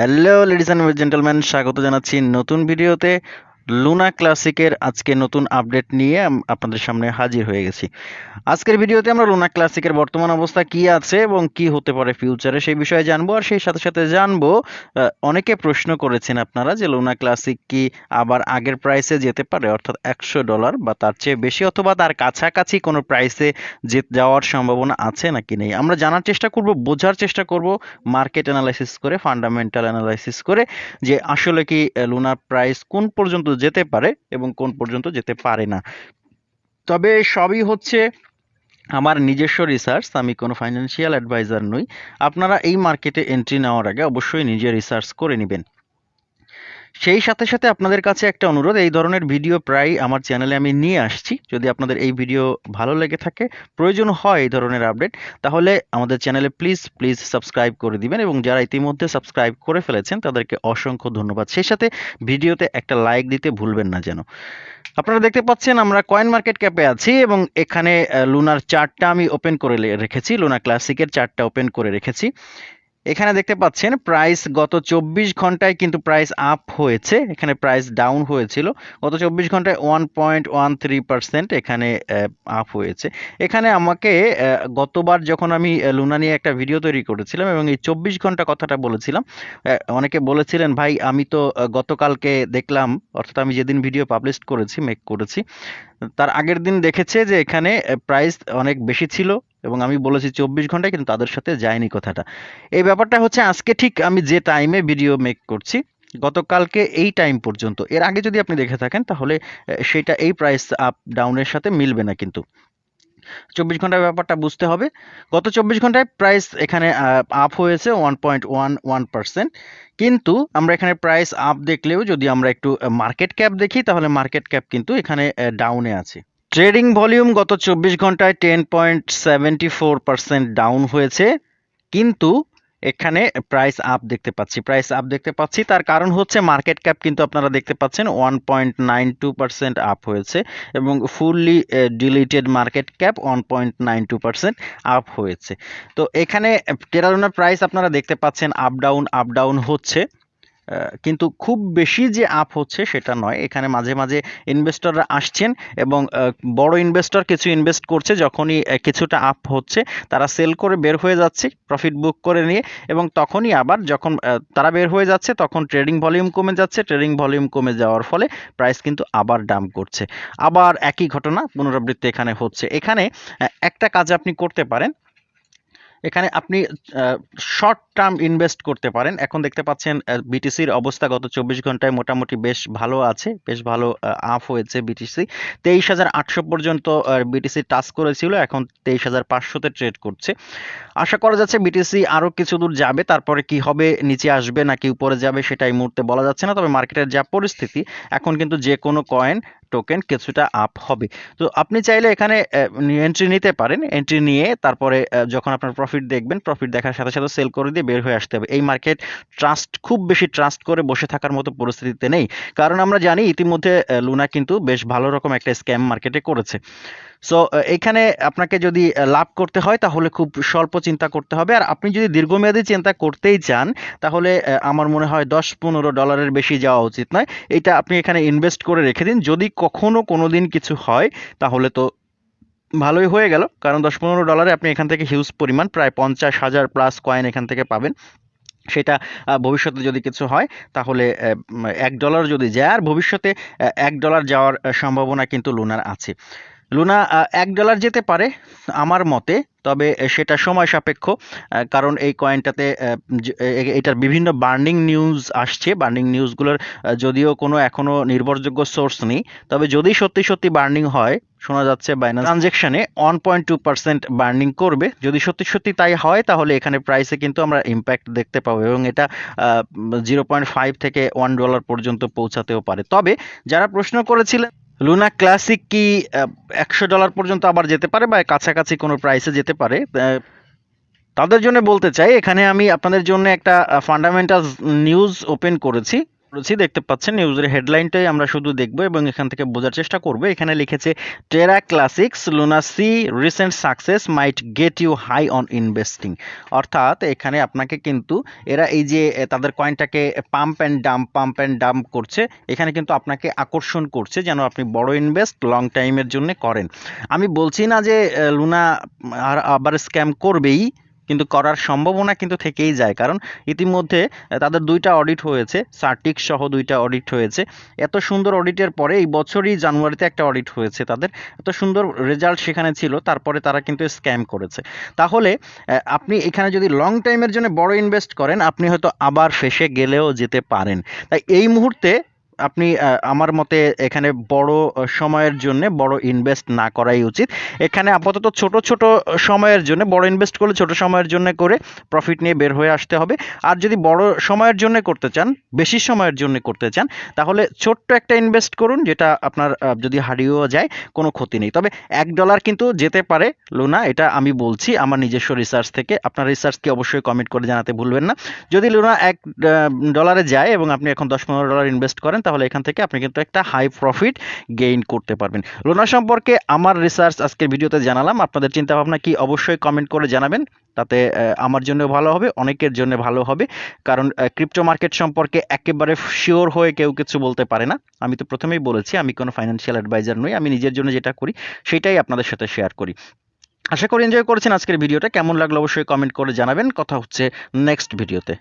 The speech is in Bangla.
হ্যালো লেডিস অ্যান্ড জেন্টেলম্যান স্বাগত জানাচ্ছি নতুন ভিডিওতে। লুনা ক্লাসিকের আজকে নতুন আপডেট নিয়ে আপনাদের সামনে হাজির হয়ে গেছি। আজকের ভিডিওতে আমরা লুনা ক্লাসিকের বর্তমান অবস্থা কি আছে এবং কি হতে পারে ফিউচারে সেই বিষয়ে জানব আর সেই সাথে সাথে জানব অনেকে প্রশ্ন করেছেন আপনারা যে লুনা ক্লাসিক কি আবার আগের প্রাইসে যেতে পারে? অর্থাৎ একশো ডলার বা তার চেয়ে বেশি অথবা তার কাছাকাছি কোনো প্রাইসে যে, যাওয়ার সম্ভাবনা আছে নাকি নেই? আমরা জানার চেষ্টা করব, বোঝার চেষ্টা করব মার্কেট অ্যানালাইসিস করে ফান্ডামেন্টাল অ্যানালাইসিস করে যে আসলে কি লুনার প্রাইস কোন পর্যন্ত যেতে পারে এবং কোন পর্যন্ত যেতে পারে না। তবে সবই হচ্ছে আমার নিজস্ব রিসার্চ আমি কোনো ফাইন্যান্সিয়াল অ্যাডভাইজার নই। আপনারা এই মার্কেটে এন্ট্রি নেওয়ার আগে অবশ্যই নিজে রিসার্চ করে নেবেন। সেই সাথে সাথে আপনাদের কাছে একটা অনুরোধ, এই ধরনের ভিডিও প্রায় আমার চ্যানেলে আমি নিয়ে আসছি। যদি আপনাদের এই ভিডিও ভালো লেগে থাকে, প্রয়োজন হয় এই ধরনের আপডেট, তাহলে আমাদের চ্যানেলে প্লিজ প্লিজ সাবস্ক্রাইব করে দিবেন এবং যারা ইতিমধ্যে সাবস্ক্রাইব করে ফেলেছেন, তাদেরকে অসংখ্য ধন্যবাদ। সেই সাথে ভিডিওতে একটা লাইক দিতে ভুলবেন না যেন। আপনারা দেখতে পাচ্ছেন আমরা কয়েন মার্কেট ক্যাপে আছি এবং এখানে লুনার চার্টটা আমি ওপেন করে রেখেছি লুনা ক্লাসিকের চার্টটা ওপেন করে রেখেছি। এখানে দেখতে পাচ্ছেন প্রাইস গত চব্বিশ ঘন্টায় কিন্তু প্রাইস আপ হয়েছে। এখানে প্রাইস ডাউন হয়েছিল। গত চব্বিশ ঘন্টায় one point one three percent এখানে আপ হয়েছে। এখানে আমাকে গতবার যখন আমি লুনা নিয়ে একটা ভিডিও তৈরি করেছিলাম এবং এই চব্বিশ ঘণ্টা কথাটা বলেছিলাম অনেকে বলেছিলেন, ভাই, আমি তো গতকালকে দেখলাম, অর্থাৎ আমি যেদিন ভিডিও পাবলিশ করেছি মেক করেছি, তার আগের দিন দেখেছে যে এখানে প্রাইস অনেক বেশি ছিল এবং আমি বলেছি চব্বিশ ঘন্টায়, কিন্তু তাদের সাথে যায়নি কথাটা। এই ব্যাপারটা হচ্ছে আজকে ঠিক আমি যে টাইমে ভিডিও মেক করছি, গতকালকে এই টাইম পর্যন্ত। এর আগে যদি আপনি দেখে থাকেন, তাহলে সেটা এই প্রাইস আপ ডাউনের সাথে মিলবে না কিন্তু। চব্বিশ ঘণ্টার ব্যাপারটা বুঝতে হবে। গত চব্বিশ ঘন্টায় প্রাইস এখানে আপ হয়েছে one point one one percent কিন্তু আমরা এখানে প্রাইস আপ দেখলেও যদি আমরা একটু মার্কেট ক্যাপ দেখি, তাহলে মার্কেট ক্যাপ কিন্তু এখানে ডাউনে আছে। ট্রেডিং ভলিউম গত চব্বিশ ঘন্টায় ten point seventy four percent down হয়েছে, কিন্তু এখানে প্রাইস আপ দেখতে পাচ্ছি। প্রাইস আপ দেখতে পাচ্ছি, তার কারণ হচ্ছে মার্কেট ক্যাপ কিন্তু আপনারা দেখতে পাচ্ছেন one point nine two percent up হয়েছে এবং fully diluted market cap one point nine two percent up হয়েছে। তো এখানে টেরারোনার প্রাইস আপনারা দেখতে পাচ্ছেন আপ ডাউন আপ ডাউন হচ্ছে। কিন্তু খুব বেশি যে আপ হচ্ছে সেটা নয়। এখানে মাঝে মাঝে ইনভেস্টররা আসছেন এবং বড় ইনভেস্টর কিছু ইনভেস্ট করছে যখনই কিছুটা আপ হচ্ছে, তারা সেল করে বের হয়ে যাচ্ছে প্রফিট বুক করে নিয়ে এবং তখনই আবার যখন তারা বের হয়ে যাচ্ছে তখন ট্রেডিং ভলিউম কমে যাচ্ছে ট্রেডিং ভলিউম কমে যাওয়ার ফলে প্রাইস কিন্তু আবার ডাম করছে। আবার একই ঘটনা পুনরাবৃত্তি এখানে হচ্ছে। এখানে একটা কাজ আপনি করতে পারেন। এখানে আপনি শর্ট টার্ম ইনভেস্ট করতে পারেন। এখন দেখতে পাচ্ছেন বিটিসির অবস্থা গত চব্বিশ ঘন্টায় মোটামুটি বেশ ভালো আছে, বেশ ভালো আপ হয়েছে বিটিসি তেইশ হাজার আটশো পর্যন্ত বিটিসি টাচ করেছিল, এখন তেইশ হাজার পাঁচশোতে ট্রেড করছে। আশা করা যাচ্ছে বিটিসি আরও কিছু দূর যাবে, তারপরে কি হবে, নিচে আসবে নাকি উপরে যাবে সেটা এই মুহূর্তে বলা যাচ্ছে না, তবে মার্কেটের যা পরিস্থিতি, এখন কিন্তু যে কোনো কয়েন টোকেন কিছুটা আপ হবে। তো আপনি চাইলে এখানে এন্ট্রি নিতে পারেন। এন্ট্রি নিয়ে তারপরে যখন আপনার প্রফিট দেখবেন প্রফিট দেখার সাথে সাথে সেল করে দিয়ে বের হয়ে আসতে হবে। এই মার্কেট ট্রাস্ট খুব বেশি ট্রাস্ট করে বসে থাকার মতো পরিস্থিতিতে নেই। কারণ আমরা জানি ইতিমধ্যে লুনা কিন্তু বেশ ভালো রকম একটা স্ক্যাম মার্কেটে করেছে। সো এখানে আপনাকে যদি লাভ করতে হয়, তাহলে খুব স্বল্প চিন্তা করতে হবে। আর আপনি যদি দীর্ঘমেয়াদী চিন্তা করতেই চান, তাহলে আমার মনে হয় দশ পনেরো ডলারের বেশি যাওয়া উচিত নয়। এটা আপনি এখানে ইনভেস্ট করে রেখে দিন। যদি কখনো কোনো দিন কিছু হয়, তাহলে তো ভালোই হয়ে গেল। কারণ দশ পনেরো ডলারে আপনি এখান থেকে হিউজ পরিমাণ, প্রায় পঞ্চাশ হাজার প্লাস কয়েন এখান থেকে পাবেন। সেটা ভবিষ্যতে যদি কিছু হয়, তাহলে এক ডলার যদি যায়, আর ভবিষ্যতে এক ডলার যাওয়ার সম্ভাবনা কিন্তু লুনার আছে। লুনা এক ডলার যেতে পারে আমার মতে, তবে সেটা সময় সাপেক্ষ কারণ এই কয়েনটাতে এটার বিভিন্ন বার্নিং নিউজ আসছে। বার্নিং নিউজগুলোর যদিও কোনো এখনও নির্ভরযোগ্য সোর্স নেই, তবে যদি সত্যি সত্যি বার্নিং হয়, শোনা যাচ্ছে Binance ট্রানজেকশনে one point two percent burning করবে। যদি সত্যি সত্যি তাই হয়, তাহলে এখানে প্রাইসে কিন্তু আমরা ইম্প্যাক্ট দেখতে পাবো এবং এটা জিরো পয়েন্ট ফাইভ থেকে ওয়ান ডলার পর্যন্ত পৌঁছাতেও পারে। তবে যারা প্রশ্ন করেছিলেন লুনা ক্লাসিক কি একশো ডলার পর্যন্ত আবার যেতে পারে বা কাছাকাছি কোনো প্রাইসে যেতে পারে? তাদের জন্য বলতে চাই, এখানে আমি আপনাদের জন্য একটা ফান্ডামেন্টাল নিউজ ওপেন করেছি। করেছি দেখতে পাচ্ছেন নিউজের হেডলাইনটাই আমরা শুধু দেখব এবং এখান থেকে বোঝার চেষ্টা করব। এখানে লিখেছে Terra classics Luna C recent success might get you high on investing অর্থাৎ এখানে আপনাকে কিন্তু এরা এই যে তাদের কয়েনটাকে pump and dump pump and dump করছে, এখানে কিন্তু আপনাকে আকর্ষণ করছে যেন আপনি বড় ইনভেস্ট লং টাইমের জন্য করেন। আমি বলছি না যে লুনা আর আবার স্ক্যাম করবেই কিন্তু করার সম্ভাবনা কিন্তু থেকেই যায়। কারণ ইতিমধ্যে তাদের দুইটা অডিট হয়েছে, সার্টিক সহ দুইটা অডিট হয়েছে। এত সুন্দর অডিটের পরে এই বছরই জানুয়ারিতে একটা অডিট হয়েছে তাদের। এত সুন্দর রেজাল্ট সেখানে ছিল, তারপরে তারা কিন্তু স্ক্যাম করেছে। তাহলে আপনি এখানে যদি লং টাইমের জন্য বড় ইনভেস্ট করেন, আপনি হয়তো আবার ফেসে গেলেও যেতে পারেন। তাই এই মুহূর্তে আপনি আমার মতে এখানে বড় সময়ের জন্য বড় ইনভেস্ট না করাই উচিত। এখানে আপাতত ছোট ছোট সময়ের জন্য, বড় ইনভেস্ট করলে ছোট সময়ের জন্য করে প্রফিট নিয়ে বের হয়ে আসতে হবে। আর যদি বড় সময়ের জন্য করতে চান, বেশি সময়ের জন্য করতে চান, তাহলে ছোট্ট একটা ইনভেস্ট করুন, যেটা আপনার যদি হারিয়েও যায়, কোনো ক্ষতি নেই। তবে এক ডলার কিন্তু যেতে পারে, লুনা, এটা আমি বলছি, আমার নিজস্ব রিসার্চ থেকে। আপনার রিসার্চকে অবশ্যই কমেন্ট করে জানাতে ভুলবেন না। যদি লুনা এক ডলারে যায় এবং আপনি এখন দশ, পনেরো ডলার ইনভেস্ট করেন তাহলে এখান থেকে আপনি কিন্তু একটা হাই প্রফিট গেইন করতে পারবেন। লুনা সম্পর্কে আমার রিসার্চ আজকের ভিডিওতে জানালাম। আপনাদের চিন্তা ভাবনা কি অবশ্যই কমেন্ট করে জানাবেন। তাতে আমার জন্য ভালো হবে, অনেকের জন্য ভালো হবে। কারণ ক্রিপ্টো মার্কেট সম্পর্কে একেবারে শিওর হয়ে কেউ কিছু বলতে পারে না। আমি তো প্রথমেই বলেছি, আমি কোনো ফাইন্যান্সিয়াল অ্যাডভাইজার নই। আমি নিজের জন্য যেটা করি, সেটাই আপনাদের সাথে শেয়ার করি। আশা করি এনজয় করেছেন আজকের ভিডিওটা। কেমন লাগল অবশ্যই কমেন্ট করে জানাবেন। কথা হচ্ছে নেক্সট ভিডিওতে